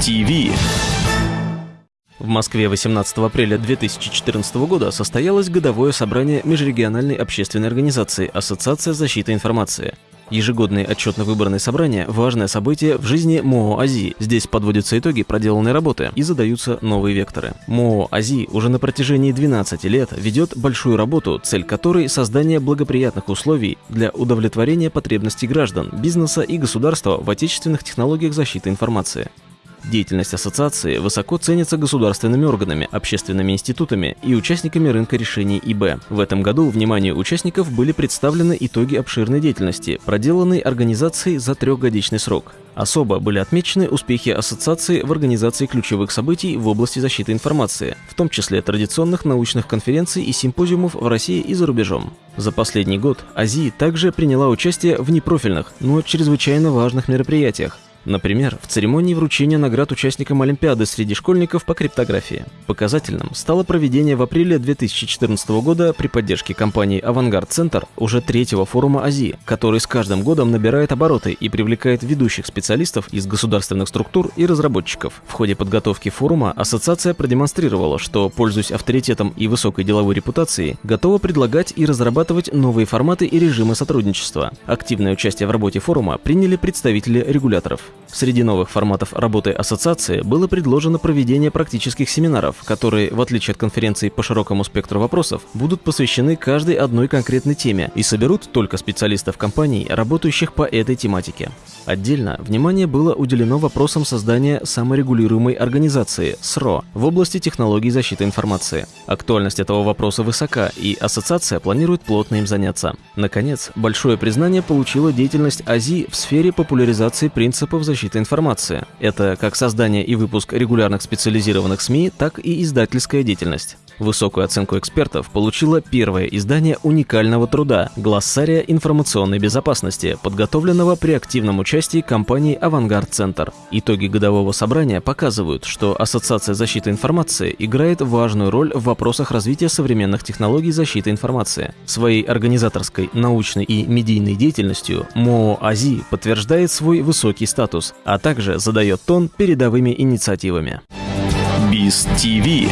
ТИВИ. В Москве 18 апреля 2014 года состоялось годовое собрание Межрегиональной общественной организации Ассоциация защиты информации. Ежегодные отчетно-выборные собрания – важное событие в жизни МОО АЗИ. Здесь подводятся итоги проделанной работы и задаются новые векторы. МОО АЗИ уже на протяжении 12 лет ведет большую работу, цель которой – создание благоприятных условий для удовлетворения потребностей граждан, бизнеса и государства в отечественных технологиях защиты информации. Деятельность ассоциации высоко ценится государственными органами, общественными институтами и участниками рынка решений ИБ. В этом году вниманию участников были представлены итоги обширной деятельности, проделанной организацией за трехгодичный срок. Особо были отмечены успехи ассоциации в организации ключевых событий в области защиты информации, в том числе традиционных научных конференций и симпозиумов в России и за рубежом. За последний год АЗИ также приняла участие в непрофильных, но чрезвычайно важных мероприятиях, Например, в церемонии вручения наград участникам Олимпиады среди школьников по криптографии. Показательным стало проведение в апреле 2014 года при поддержке компании «Авангард Центр» уже третьего форума Азии, который с каждым годом набирает обороты и привлекает ведущих специалистов из государственных структур и разработчиков. В ходе подготовки форума ассоциация продемонстрировала, что, пользуясь авторитетом и высокой деловой репутацией, готова предлагать и разрабатывать новые форматы и режимы сотрудничества. Активное участие в работе форума приняли представители регуляторов. Среди новых форматов работы ассоциации было предложено проведение практических семинаров, которые, в отличие от конференций по широкому спектру вопросов, будут посвящены каждой одной конкретной теме и соберут только специалистов компаний, работающих по этой тематике. Отдельно внимание было уделено вопросам создания саморегулируемой организации СРО в области технологий защиты информации. Актуальность этого вопроса высока, и ассоциация планирует плотно им заняться. Наконец, большое признание получила деятельность АЗИ в сфере популяризации принципов защиты информации. Это как создание и выпуск регулярных специализированных СМИ, так и издательская деятельность. Высокую оценку экспертов получило первое издание уникального труда «Глоссария информационной безопасности», подготовленного при активном участии компании «Авангард Центр». Итоги годового собрания показывают, что Ассоциация защиты информации играет важную роль в вопросах развития современных технологий защиты информации. Своей организаторской, научной и медийной деятельностью МОО АЗИ подтверждает свой высокий статус, а также задает тон передовыми инициативами. Биз ТВ.